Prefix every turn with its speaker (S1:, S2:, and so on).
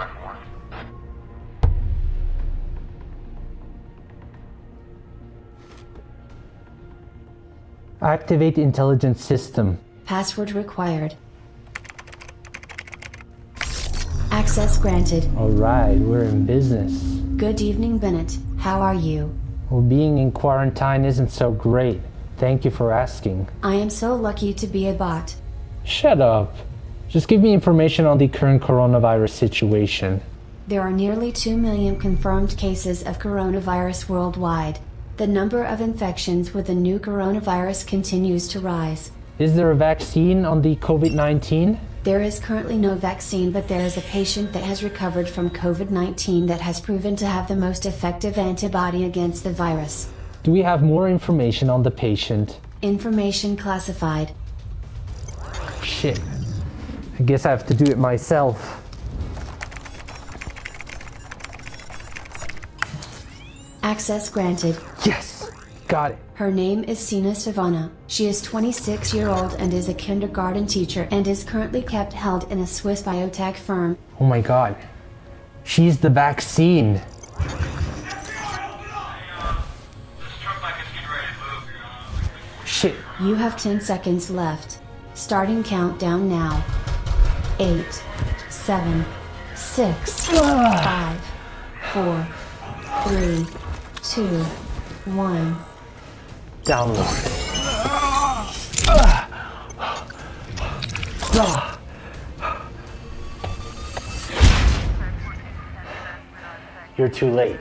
S1: license mark, valid deal, number four.
S2: Activate intelligence system.
S3: Password required. Access granted.
S2: Alright, we're in business.
S3: Good evening, Bennett. How are you?
S2: Well, being in quarantine isn't so great. Thank you for asking.
S3: I am so lucky to be a bot.
S2: Shut up. Just give me information on the current coronavirus situation.
S3: There are nearly 2 million confirmed cases of coronavirus worldwide. The number of infections with the new coronavirus continues to rise.
S2: Is there a vaccine on the COVID 19?
S3: There is currently no vaccine, but there is a patient that has recovered from COVID 19 that has proven to have the most effective antibody against the virus.
S2: Do we have more information on the patient?
S3: Information classified.
S2: Shit. I guess I have to do it myself.
S3: Access granted.
S2: Yes! Got it.
S3: Her name is Sina Savana. She is 26 year old and is a kindergarten teacher and is currently kept held in a Swiss biotech firm.
S2: Oh my god. She's the vaccine.
S1: This truck like it's getting ready to move.
S2: Shit.
S3: You have 10 seconds left. Starting countdown now. 8, 7, 6, ah. 5, 4, 3, 2, 1.
S2: Download. You're too late.